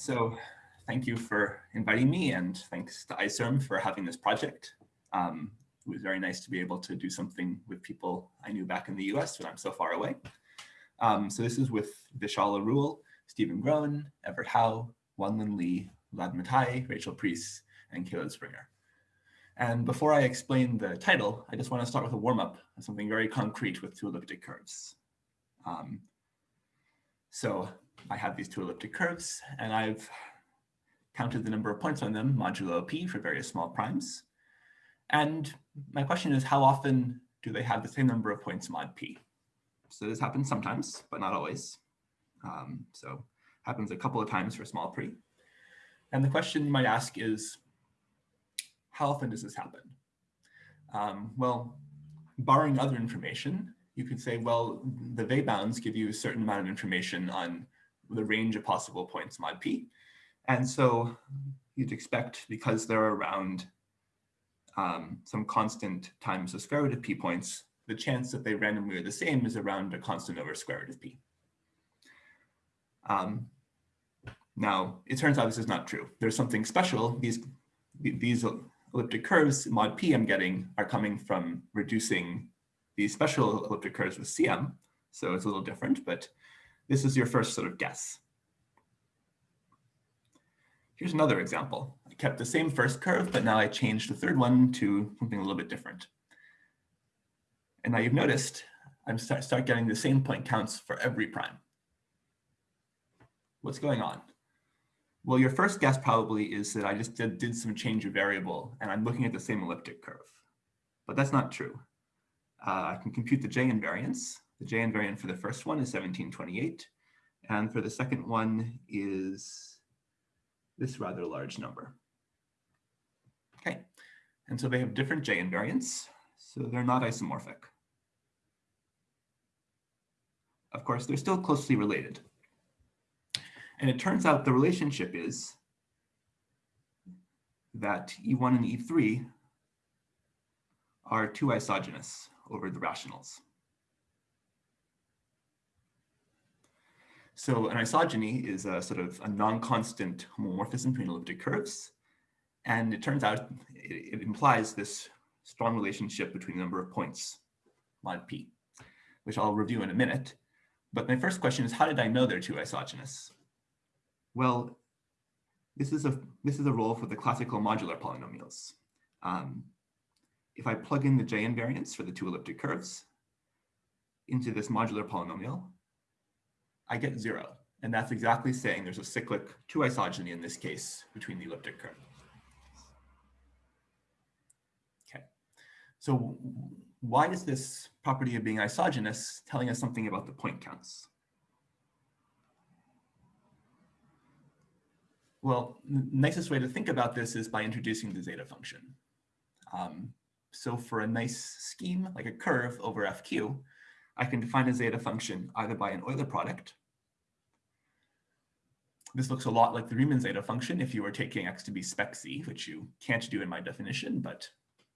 So thank you for inviting me and thanks to ICERM for having this project. Um, it was very nice to be able to do something with people I knew back in the US when I'm so far away. Um, so this is with Vishal Arul, Stephen Groen, Everett Howe, Wanlin Li, Vlad Matei, Rachel Pries, and Caleb Springer. And before I explain the title, I just want to start with a warm-up of something very concrete with two elliptic curves. Um, so I have these two elliptic curves, and I've counted the number of points on them modulo p for various small primes. And my question is, how often do they have the same number of points mod p? So this happens sometimes, but not always. Um, so happens a couple of times for small pre. And the question you might ask is, how often does this happen? Um, well, barring other information, you could say, well, the Weil bounds give you a certain amount of information on the range of possible points mod p. And so you'd expect, because they're around um, some constant times the square root of p points, the chance that they randomly are the same is around a constant over square root of p. Um, now, it turns out this is not true. There's something special. These, these elliptic curves, mod p I'm getting, are coming from reducing these special elliptic curves with CM. So it's a little different, but this is your first sort of guess. Here's another example. I kept the same first curve, but now I changed the third one to something a little bit different. And now you've noticed I'm start, start getting the same point counts for every prime. What's going on? Well, your first guess probably is that I just did, did some change of variable and I'm looking at the same elliptic curve. But that's not true. Uh, I can compute the J invariants. The J invariant for the first one is 1728. And for the second one is this rather large number. Okay, and so they have different J invariants, so they're not isomorphic. Of course, they're still closely related. And it turns out the relationship is that E1 and E3 are two isogenous over the rationals. So an isogeny is a sort of a non-constant homomorphism between elliptic curves. And it turns out it, it, implies this strong relationship between the number of points mod p, which I'll review in a minute. But my first question is, how did I know they're two isogenous? Well, this is a this is a role for the classical modular polynomials. Um, if I plug in the J invariants for the two elliptic curves into this modular polynomial, I get zero. And that's exactly saying there's a cyclic two isogeny in this case between the elliptic curve. Okay, so why is this property of being isogenous telling us something about the point counts? Well, the nicest way to think about this is by introducing the zeta function. Um, so for a nice scheme, like a curve over FQ, I can define a zeta function either by an Euler product. This looks a lot like the Riemann zeta function if you were taking x to be spec z, which you can't do in my definition, but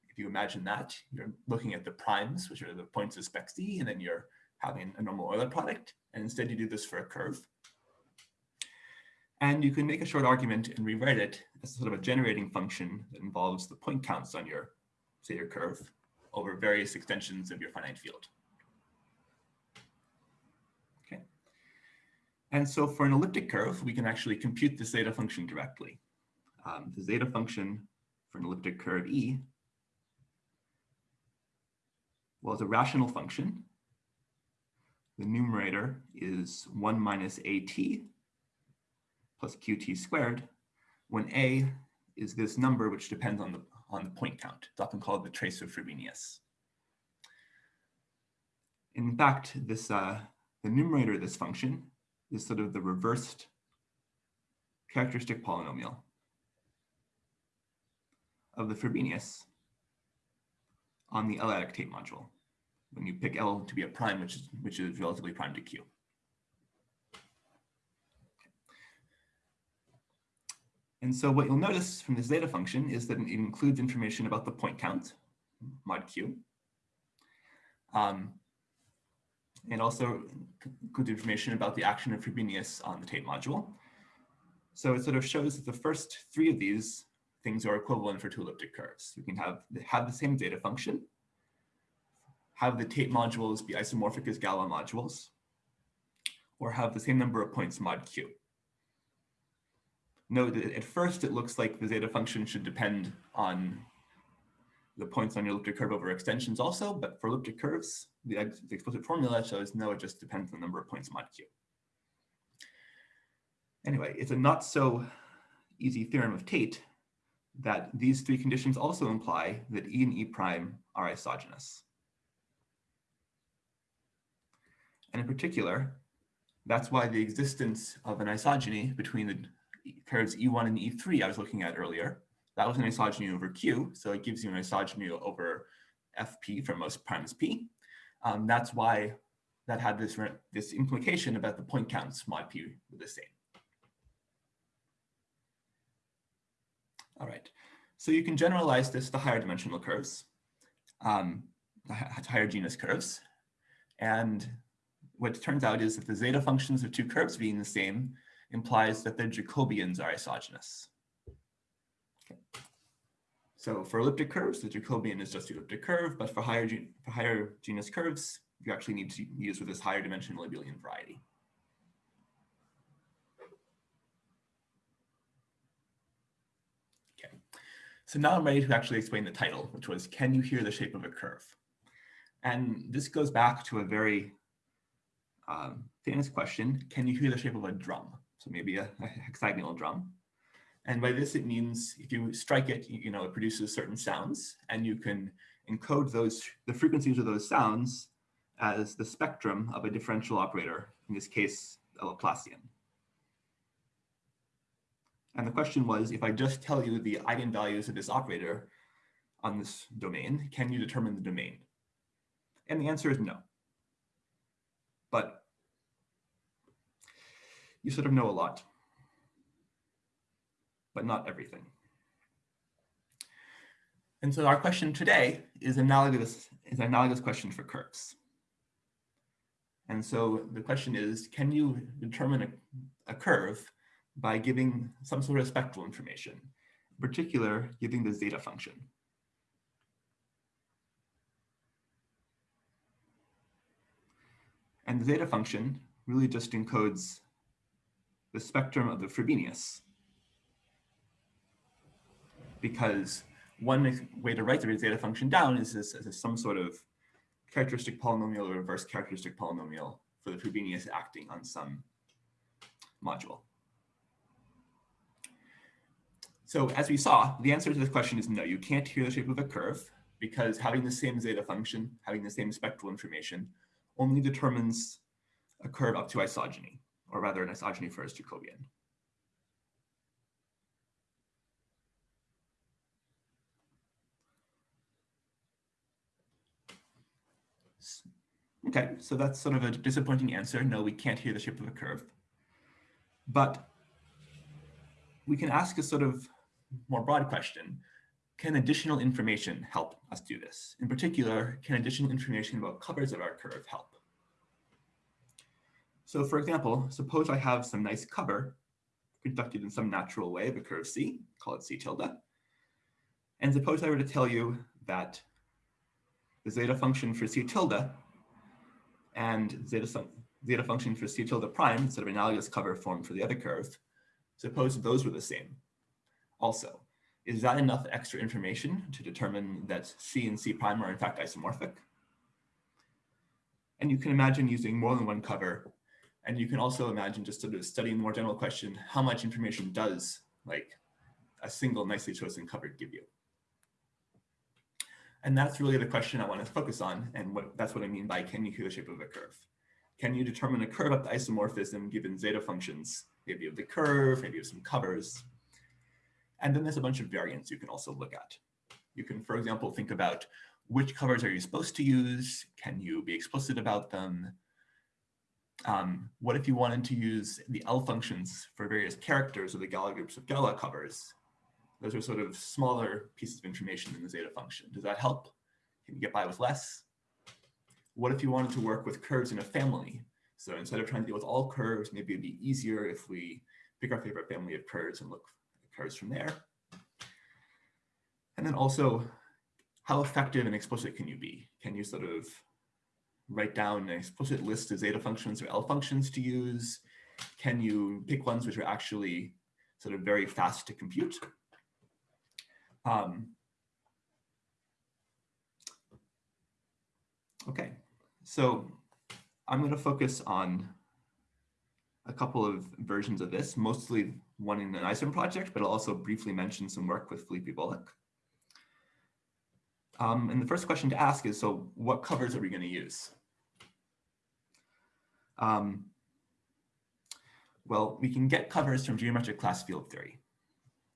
if you imagine that, you're looking at the primes, which are the points of spec z, and then you're having a normal Euler product, and instead you do this for a curve. And you can make a short argument and rewrite it as sort of a generating function that involves the point counts on your say your curve over various extensions of your finite field. Okay. And so for an elliptic curve, we can actually compute the zeta function directly. Um, the zeta function for an elliptic curve E well, it's a rational function. The numerator is 1 minus at plus qt squared, when a is this number which depends on the on the point count. It's often called the trace of Frobenius. In fact, this uh, the numerator of this function is sort of the reversed characteristic polynomial of the Frobenius on the L-adic Tate module when you pick L to be a prime, which is which is relatively prime to Q. And so what you'll notice from this zeta function is that it includes information about the point count, mod q, um, and also includes information about the action of Frobenius on the Tate module. So it sort of shows that the first three of these things are equivalent for two elliptic curves. We can have, have the same zeta function, have the Tate modules be isomorphic as Galois modules, or have the same number of points mod q. Note that at first it looks like the zeta function should depend on the points on your elliptic curve over extensions also, but for elliptic curves, the, the explicit formula shows no, it just depends on the number of points mod q. Anyway, it's a not so easy theorem of Tate that these three conditions also imply that E and E prime are isogenous. And in particular, that's why the existence of an isogeny between the curves E1 and E3 I was looking at earlier, that was an isogeny over Q, so it gives you an isogeny over FP for most primes P. Um, that's why that had this, this implication about the point counts might be the same. All right, so you can generalize this to higher dimensional curves, um, higher genus curves. And what turns out is that the zeta functions of two curves being the same implies that their Jacobians are isogenous. Okay. So for elliptic curves, the Jacobian is just the elliptic curve, but for higher, for higher genus curves, you actually need to use with this higher dimensional abelian variety. Okay, so now I'm ready to actually explain the title, which was, can you hear the shape of a curve? And this goes back to a very um, famous question, can you hear the shape of a drum? So maybe a, a, hexagonal drum. And by this, it means if you strike it, you, know, it produces certain sounds and you can encode those, the frequencies of those sounds as the spectrum of a differential operator, in this case, a Laplacian. And the question was, if I just tell you the eigenvalues of this operator on this domain, can you determine the domain? And the answer is no. But you sort of know a lot, but not everything. And so our question today is analogous, is an analogous question for curves. And so the question is, can you determine a, a curve by giving some sort of spectral information, in particular, giving the zeta function. And the zeta function really just encodes the spectrum of the Frobenius. Because one way to write the zeta function down is this as some sort of characteristic polynomial or reverse characteristic polynomial for the Frobenius acting on some module. So as we saw, the answer to this question is no, you can't hear the shape of a curve because having the same zeta function, having the same spectral information, only determines a curve up to isogeny, or rather an isogeny for its Jacobian. Okay, so that's sort of a disappointing answer. No, we can't hear the shape of a curve. But we can ask a sort of more broad question, can additional information help us do this? In particular, can additional information about covers of our curve help? So for example, suppose I have some nice cover conducted in some natural way of a curve C, call it C tilde. And suppose I were to tell you that the zeta function for C tilde and zeta, zeta function for C tilde prime, sort of analogous cover form for the other curve, suppose those were the same also. Is that enough extra information to determine that C and C prime are in fact isomorphic? And you can imagine using more than one cover. And you can also imagine just sort of studying the more general question, how much information does like a single nicely chosen cover give you? And that's really the question I want to focus on. And what, that's what I mean by can you hear the shape of a curve? Can you determine a curve up to isomorphism given zeta functions, maybe of the curve, maybe of some covers, and then there's a bunch of variants you can also look at. You can, for example, think about which covers are you supposed to use? Can you be explicit about them? Um, what if you wanted to use the L functions for various characters or the Galois groups of Galois covers? Those are sort of smaller pieces of information in the zeta function. Does that help? Can you get by with less? What if you wanted to work with curves in a family? So instead of trying to deal with all curves, maybe it'd be easier if we pick our favorite family of curves and look at curves from there. And then also, how effective and explicit can you be? Can you sort of write down an explicit list of zeta functions or L functions to use? Can you pick ones which are actually sort of very fast to compute? Um, okay, so I'm going to focus on a couple of versions of this, mostly one in an ICERM project, but I'll also briefly mention some work with Felipe Voloch. Um, and the first question to ask is, so what covers are we going to use? Um, well, we can get covers from geometric class field theory.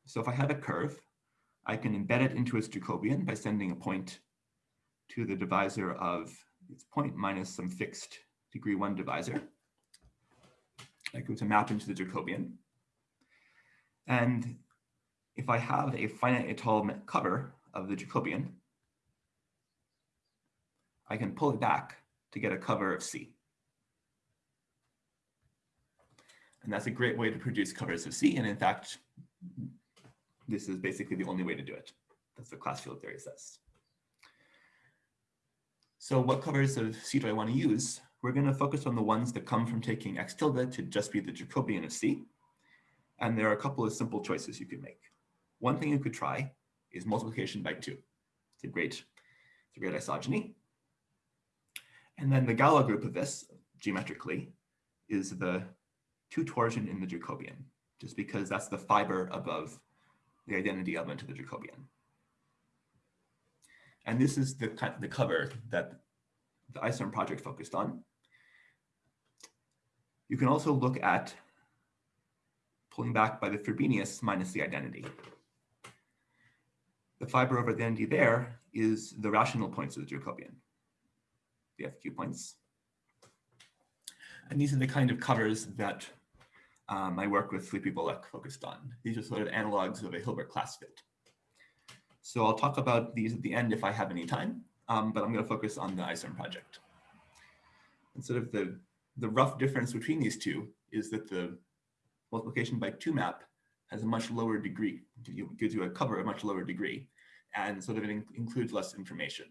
So if I have a curve, I can embed it into its Jacobian by sending a point to the divisor of its point minus some fixed degree one divisor. I go to map into the Jacobian. And if I have a finite étale cover of the Jacobian, I can pull it back to get a cover of C. And that's a great way to produce covers of C. And in fact, this is basically the only way to do it. That's what class field theory says. So what covers of C do I want to use? We're going to focus on the ones that come from taking x tilde to just be the Jacobian of C. And there are a couple of simple choices you could make. One thing you could try is multiplication by two. It's a great, it's a great isogeny. And then the Galois group of this, geometrically, is the two torsion in the Jacobian, just because that's the fiber above the identity element of the Jacobian. And this is the, the cover that the ICERM project focused on. You can also look at pulling back by the Frobenius minus the identity. The fiber over the identity there is the rational points of the Jacobian, the FQ points. And these are the kind of covers that um, my work with Felipe Voloch focused on. These are sort of analogs of a Hilbert class field. So I'll talk about these at the end if I have any time, um, but I'm going to focus on the ICERM project. And sort of the, the rough difference between these two is that the multiplication by two map has a much lower degree, gives you a cover a much lower degree, and sort of it in includes less information.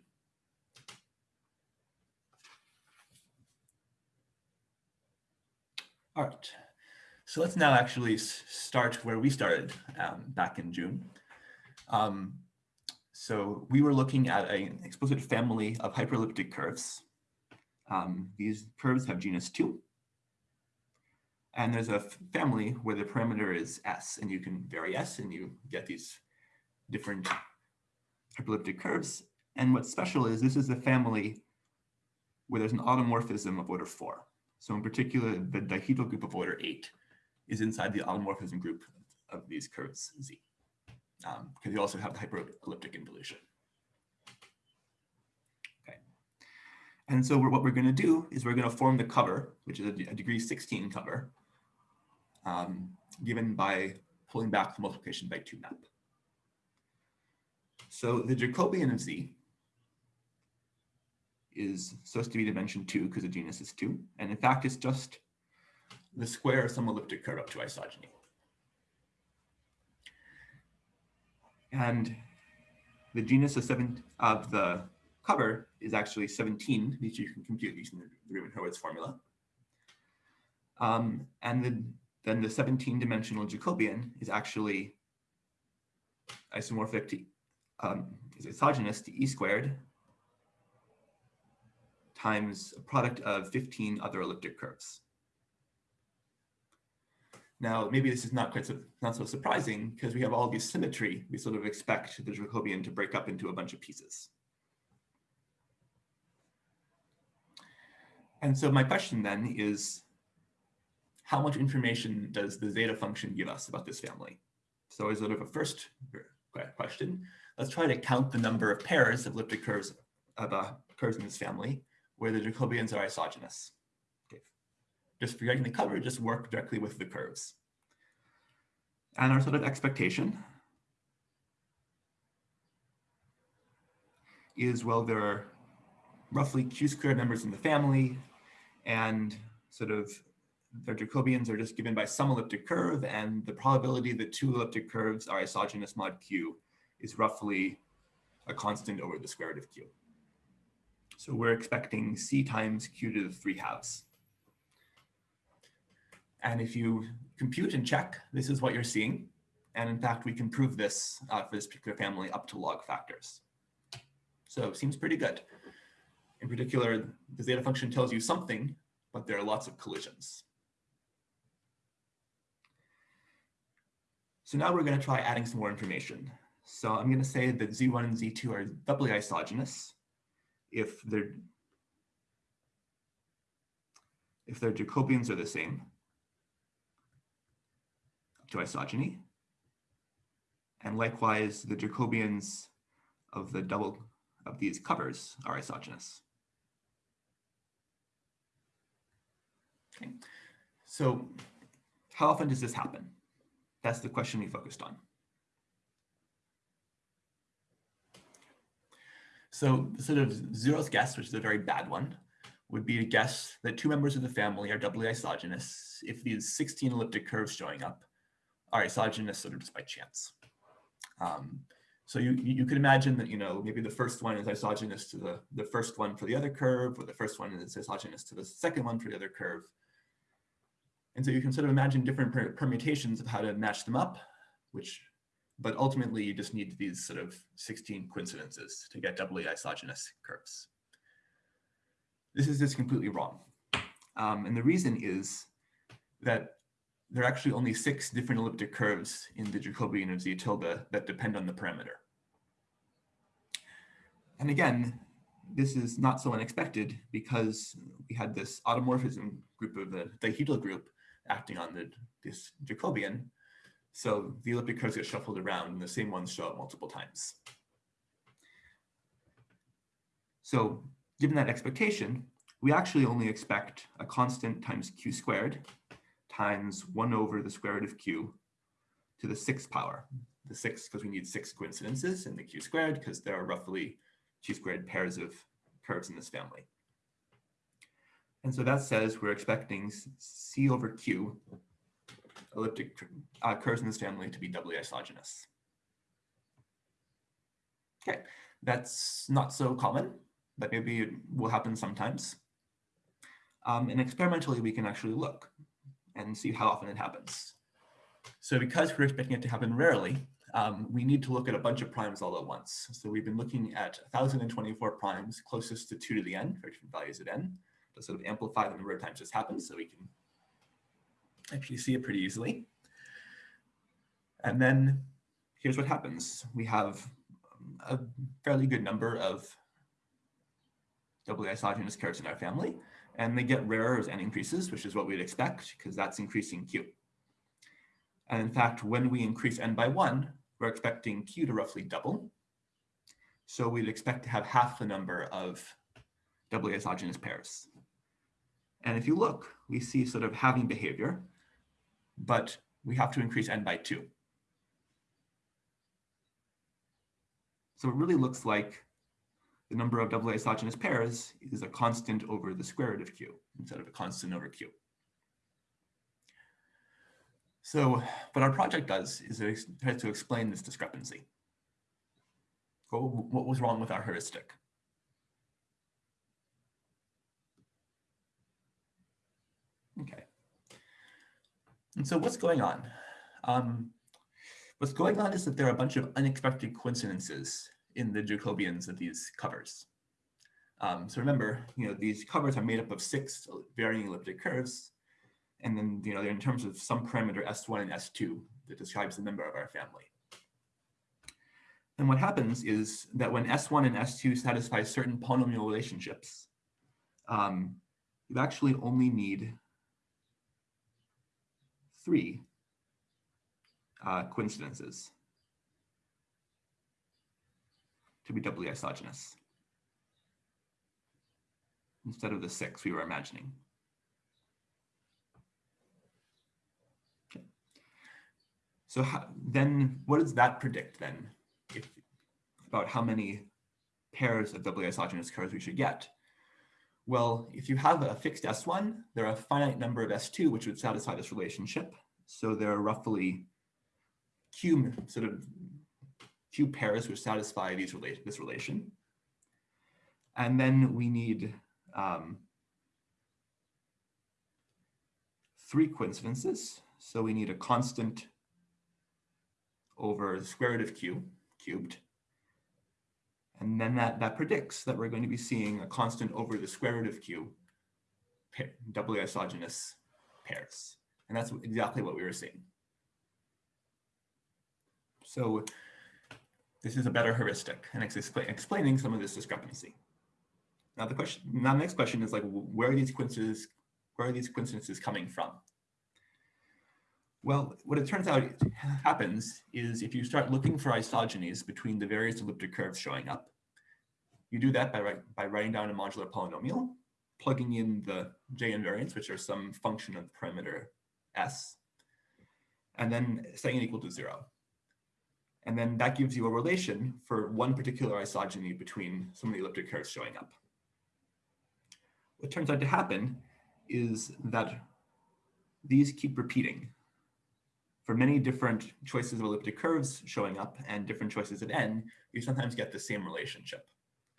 All right. So let's now actually start where we started um, back in June. Um, so we were looking at an explicit family of hyperelliptic curves. Um, these curves have genus 2. And there's a family where the parameter is s, and you can vary s, and you get these different hyperelliptic curves. And what's special is this is the family where there's an automorphism of order 4. So in particular, the dihedral group of order 8 is inside the automorphism group of these curves Z, um, because you also have the hyperelliptic involution. Okay. And so we're, what we're going to do is we're going to form the cover, which is a, a degree 16 cover, um, given by pulling back the multiplication by 2 map. So the Jacobian of Z is supposed to be dimension 2 because the genus is 2. And in fact, it's just the square of some elliptic curve up to isogeny. And the genus of, seven, of the cover is actually 17, which you can compute using the Riemann-Hurwitz formula. Um, and then, then the 17-dimensional Jacobian is actually isomorphic to, um, is isogenous to e squared times a product of 15 other elliptic curves. Now, maybe this is not quite so, not so surprising because we have all this symmetry. We sort of expect the Jacobian to break up into a bunch of pieces. And so my question then is, how much information does the zeta function give us about this family? So as sort of a first question, let's try to count the number of pairs of elliptic curves of uh, curves in this family where the Jacobians are isogenous just forgetting the cover, just work directly with the curves. And our sort of expectation is, well, there are roughly q squared members in the family, and sort of their Jacobians are just given by some elliptic curve, and the probability that two elliptic curves are isogenous mod q is roughly a constant over the square root of q. So we're expecting c times q to the 3 halves. And if you compute and check, this is what you're seeing. And in fact, we can prove this uh, for this particular family up to log factors. So it seems pretty good. In particular, the zeta function tells you something, but there are lots of collisions. So now we're going to try adding some more information. So I'm going to say that Z1 and Z2 are doubly isogenous if their if their Jacobians are the same to isogeny. And likewise, the Jacobians of the double of these covers are isogenous. Okay. So how often does this happen? That's the question we focused on. So the sort of zeroth guess, which is a very bad one, would be to guess that two members of the family are doubly isogenous if these 16 elliptic curves showing up are isogenous sort of just by chance. Um, so you, you could imagine that, you know, maybe the first one is isogenous to the, the first one for the other curve, or the first one is isogenous to the second one for the other curve. And so you can sort of imagine different per permutations of how to match them up, which, but ultimately you just need these sort of 16 coincidences to get doubly isogenous curves. This is just completely wrong. Um, and the reason is that there are actually only six different elliptic curves in the Jacobian of z tilde that depend on the parameter. And again, this is not so unexpected because we had this automorphism group of the dihedral group acting on the, this Jacobian. So the elliptic curves get shuffled around and the same ones show up multiple times. So given that expectation, we actually only expect a constant times q squared times 1 over the square root of q to the sixth power. The sixth because we need six coincidences in the q squared because there are roughly q squared pairs of curves in this family. And so that says we're expecting c over q elliptic uh, curves in this family to be doubly isogenous. Okay, that's not so common, but maybe it will happen sometimes. Um, and experimentally, we can actually look and see how often it happens. So because we're expecting it to happen rarely, um, we need to look at a bunch of primes all at once. So we've been looking at 1,024 primes closest to 2 to the n for different values at n to sort of amplify the number of times this happens so we can actually see it pretty easily. And then here's what happens. We have a fairly good number of doubly isogenous curves in our family and they get rarer as n increases, which is what we'd expect because that's increasing q. And in fact, when we increase n by one, we're expecting q to roughly double. So we'd expect to have half the number of doubly isogenous pairs. And if you look, we see sort of halving behavior, but we have to increase n by two. So it really looks like the number of double isogenous pairs is a constant over the square root of q instead of a constant over q. So what our project does is it tries to explain this discrepancy. What was wrong with our heuristic? Okay. And so what's going on? Um, what's going on is that there are a bunch of unexpected coincidences in the Jacobians of these covers. Um, so remember, you know, these covers are made up of six varying elliptic curves. And then, you know, they're in terms of some parameter S1 and S2 that describes the member of our family. And what happens is that when S1 and S2 satisfy certain polynomial relationships, um, you actually only need three uh, coincidences. To be doubly isogenous instead of the six we were imagining. Okay. So how, then what does that predict then if, about how many pairs of doubly isogenous curves we should get? Well, if you have a fixed S1, there are a finite number of S2 which would satisfy this relationship. So there are roughly q sort of q pairs which satisfy these relate this relation. And then we need um, three coincidences. So we need a constant over the square root of q cubed. And then that, that predicts that we're going to be seeing a constant over the square root of q pair, doubly isogenous pairs. And that's exactly what we were seeing. So this is a better heuristic and explaining some of this discrepancy. Now the question, now the next question is like, where are these coincidences, where are these coincidences coming from? Well, what it turns out happens is if you start looking for isogenies between the various elliptic curves showing up, you do that by, by writing down a modular polynomial, plugging in the J invariants, which are some function of the parameter S, and then setting it equal to zero. And then that gives you a relation for one particular isogeny between some of the elliptic curves showing up. What turns out to happen is that these keep repeating for many different choices of elliptic curves showing up and different choices of n, you sometimes get the same relationship.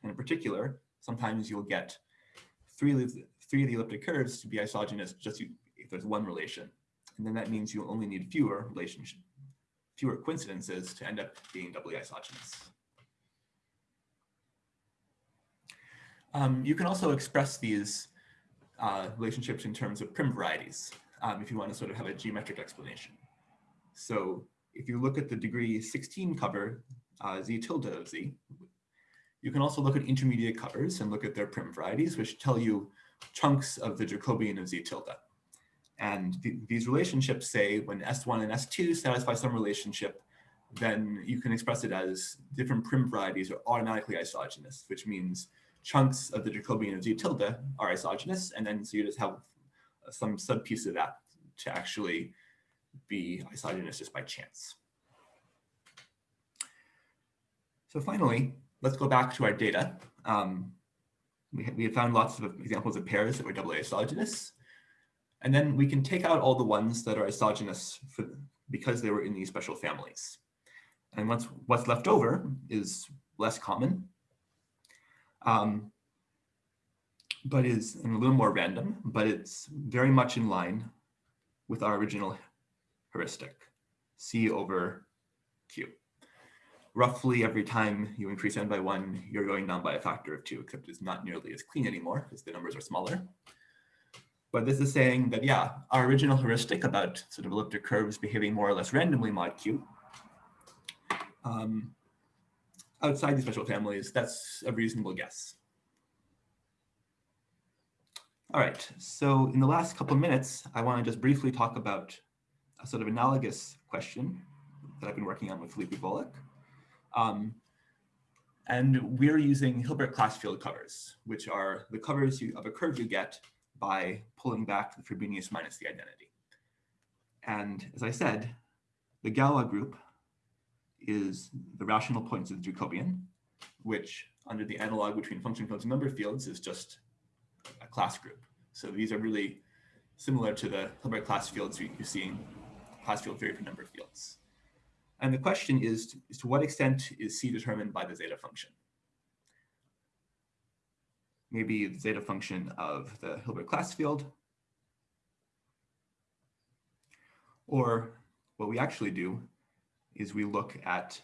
And in particular, sometimes you'll get three three of the elliptic curves to be isogenous just if there's one relation. And then that means you only need fewer relationship, fewer coincidences to end up being doubly isogenous. Um, you can also express these uh, relationships in terms of Prym varieties um, if you want to sort of have a geometric explanation. So if you look at the degree 16 cover, uh, z tilde of z, you can also look at intermediate covers and look at their Prym varieties, which tell you chunks of the Jacobian of z tilde. And th these relationships say when S1 and S2 satisfy some relationship, then you can express it as different Prym varieties are automatically isogenous, which means chunks of the Jacobian of z tilde are isogenous, and then so you just have some subpiece of that to actually be isogenous just by chance. So finally, let's go back to our data. Um, we, we have found lots of examples of pairs that were doubly isogeny. And then we can take out all the ones that are isogeny for, because they were in these special families. And once what's left over is less common, um, but is a little more random, but it's very much in line with our original heuristic, C over Q. Roughly every time you increase n by one, you're going down by a factor of two, except it's not nearly as clean anymore because the numbers are smaller. But this is saying that, yeah, our original heuristic about sort of elliptic curves behaving more or less randomly mod Q, um, outside these special families, that's a reasonable guess. All right, so in the last couple of minutes, I want to just briefly talk about a sort of analogous question that I've been working on with Felipe Voloch. Um, and we're using Hilbert class field covers, which are the covers you, of a curve you get by pulling back the Frobenius minus the identity. And as I said, the Galois group is the rational points of the Jacobian, which under the analog between function fields and number fields is just a class group. So these are really similar to the Hilbert class fields you, see in class field theory for number fields. And the question is, is to what extent is C determined by the zeta function? Maybe the zeta function of the Hilbert class field. Or what we actually do is we look at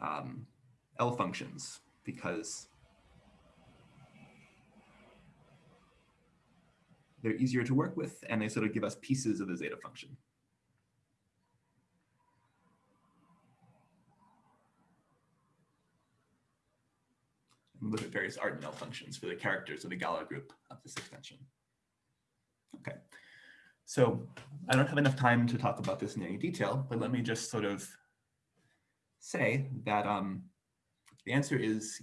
um, L functions because they're easier to work with and they sort of give us pieces of the zeta function. And look at various Artin L functions for the characters of the Galois group of this extension. Okay, so I don't have enough time to talk about this in any detail, but let me just sort of say that um, the answer is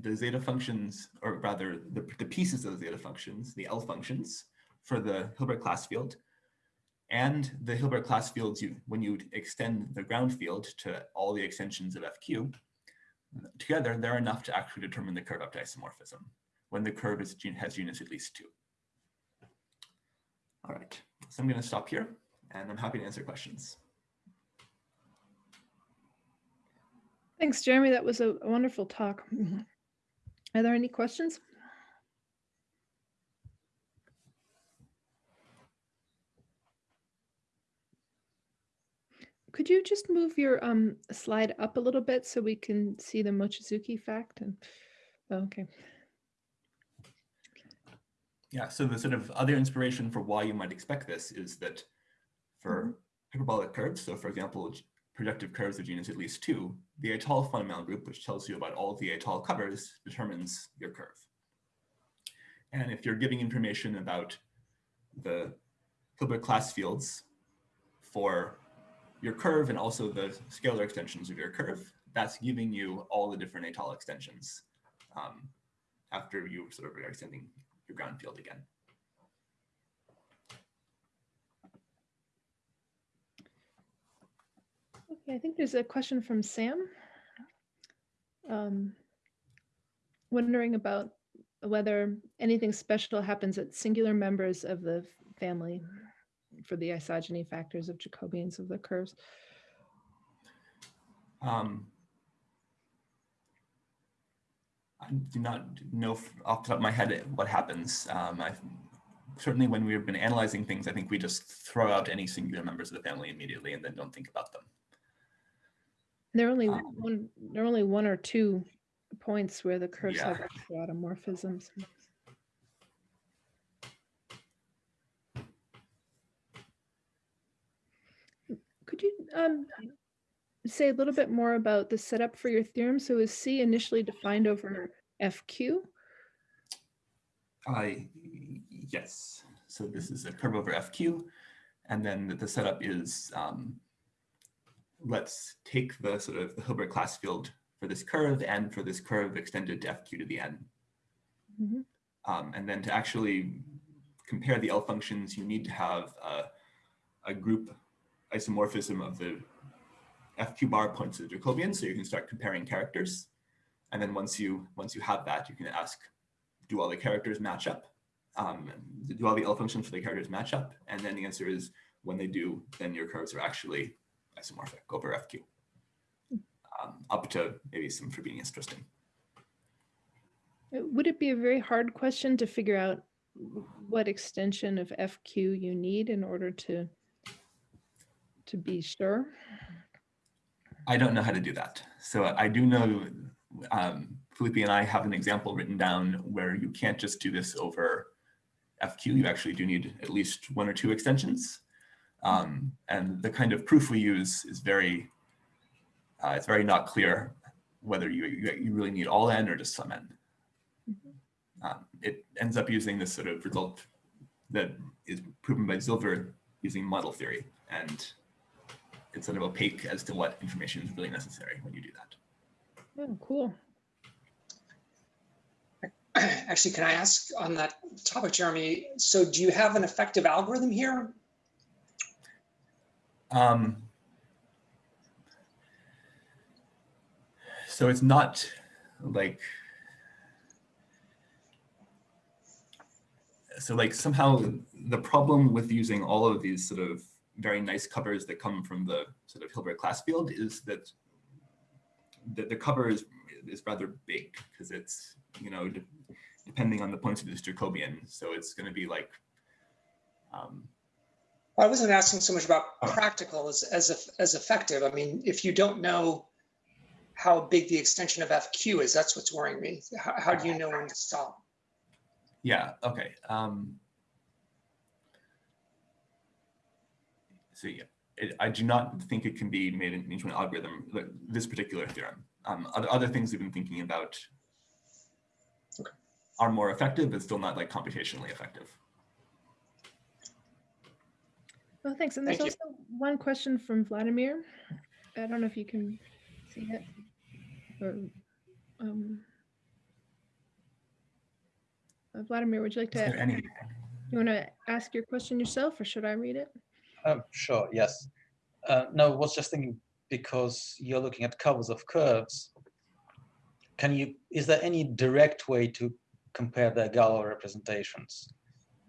the zeta functions, or rather the, the pieces of the zeta functions, the L functions for the Hilbert class field, and the Hilbert class fields, you, when you extend the ground field to all the extensions of FQ, together, they're enough to actually determine the curve up to isomorphism. when the curve is, has units at least two. All right, so I'm going to stop here and I'm happy to answer questions. Thanks, Jeremy. That was a wonderful talk. Are there any questions? Could you just move your um, slide up a little bit so we can see the Mochizuki fact? And oh, okay. Yeah, so the sort of other inspiration for why you might expect this is that for mm -hmm. hyperbolic curves, so for example, projective curves of genus at least two, the étale fundamental group, which tells you about all the étale covers, determines your curve. And if you're giving information about the Hilbert class fields for your curve and also the scalar extensions of your curve, that's giving you all the different étale extensions um, after you sort of are extending your ground field again. Okay, I think there's a question from Sam. Um, wondering about whether anything special happens at singular members of the family for the isogeny factors of Jacobians of the curves. Um, I do not know off the top of my head what happens. Um, I, certainly when we've been analyzing things, I think we just throw out any singular members of the family immediately and then don't think about them. There are only um, one. There are only one or two points where the curves yeah. have automorphisms. Could you um, say a little bit more about the setup for your theorem? So is C initially defined over FQ? Uh, yes. So this is a curve over FQ. And then the setup is um, let's take the sort of the Hilbert class field for this curve and for this curve extended to fq to the n. Mm -hmm. um, and then to actually compare the L functions, you need to have a, a group isomorphism of the FQ bar points to the Jacobian, so you can start comparing characters. And then once you once you have that, you can ask, do all the characters match up? Um, do all the L functions for the characters match up? And then the answer is when they do, then your curves are actually isomorphic over FQ, um, up to maybe some Frobenius twisting. Uh, would it be a very hard question to figure out what extension of FQ you need in order to to be sure? I don't know how to do that. So I do know um, Felipe and I have an example written down where you can't just do this over FQ. You actually do need at least one or two extensions. Um, and the kind of proof we use is very, uh, it's very not clear whether you, you, really need all n or just some n. Mm-hmm. Um, it ends up using this sort of result that is proven by Zilber using model theory. And it's sort of opaque as to what information is really necessary when you do that. Oh, cool. Actually, can I ask on that topic, Jeremy? So do you have an effective algorithm here um, so it's not like, so like somehow the problem with using all of these sort of very nice covers that come from the sort of Hilbert class field is that the, the cover is, is rather big because it's, you know, de depending on the points of this Jacobian. So it's going to be like um, I wasn't asking so much about practical as, as, as effective. I mean, if you don't know how big the extension of FQ is, that's what's worrying me. How, how do you know when to stop? Yeah, okay. Um, so yeah, it, I do not think it can be made into an algorithm, like this particular theorem. Um, other, other things we've been thinking about okay. are more effective, but still not like computationally effective. Well, thanks. And there's Thank also one question from Vladimir. I don't know if you can see it. Or, um, uh, Vladimir, would you like to? Any... You want to ask your question yourself, or should I read it? Um, sure. Yes. Uh, no, I was just thinking because you're looking at covers of curves. Can you? Is there any direct way to compare their Galois representations.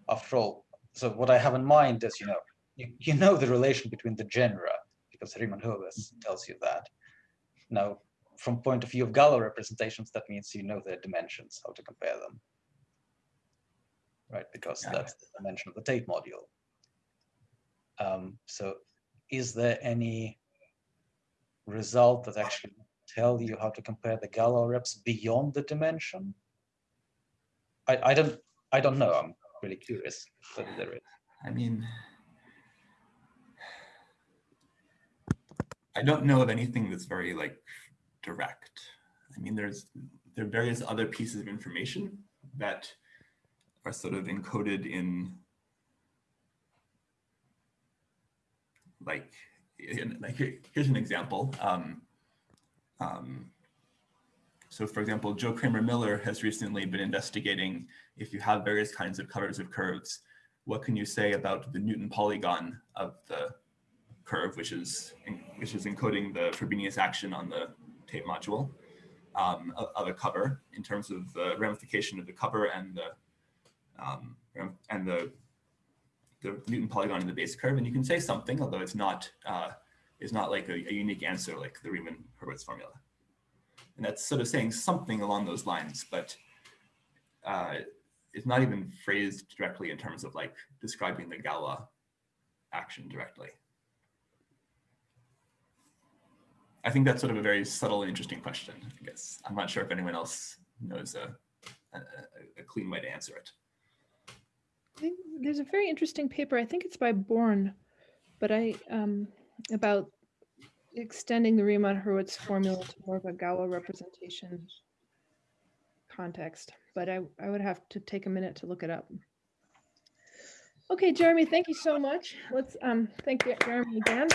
After all, so what I have in mind is, you know, you, you know the relation between the genera, because Riemann Hurwitz tells you that. Now, from point of view of Galois representations, that means you know their dimensions, how to compare them. Right, because that's the dimension of the Tate module. Um, so is there any result that actually tell you how to compare the Galois reps beyond the dimension? I, I don't I don't know. I'm really curious whether there is. I mean, I don't know of anything that's very like direct. I mean, there's there are various other pieces of information that are sort of encoded in like, like here's an example. Um, um, so for example, Joe Kramer Miller has recently been investigating if you have various kinds of covers of curves, what can you say about the Newton polygon of the curve, which is which is encoding the Frobenius action on the Tate module um, of, a cover in terms of the ramification of the cover and the um, and the the Newton polygon in the base curve, and you can say something, although it's not uh, it's not like a, a unique answer like the Riemann Hurwitz formula, and that's sort of saying something along those lines, but. Uh, it's not even phrased directly in terms of like describing the Galois action directly. I think that's sort of a very subtle and interesting question, I guess. I'm not sure if anyone else knows a, a- a clean way to answer it. There's a very interesting paper, I think it's by Born, but I, um, about extending the Riemann Hurwitz formula to more of a Galois representation context, but I, I would have to take a minute to look it up. Okay, Jeremy, thank you so much. Let's, um, thank Jeremy again.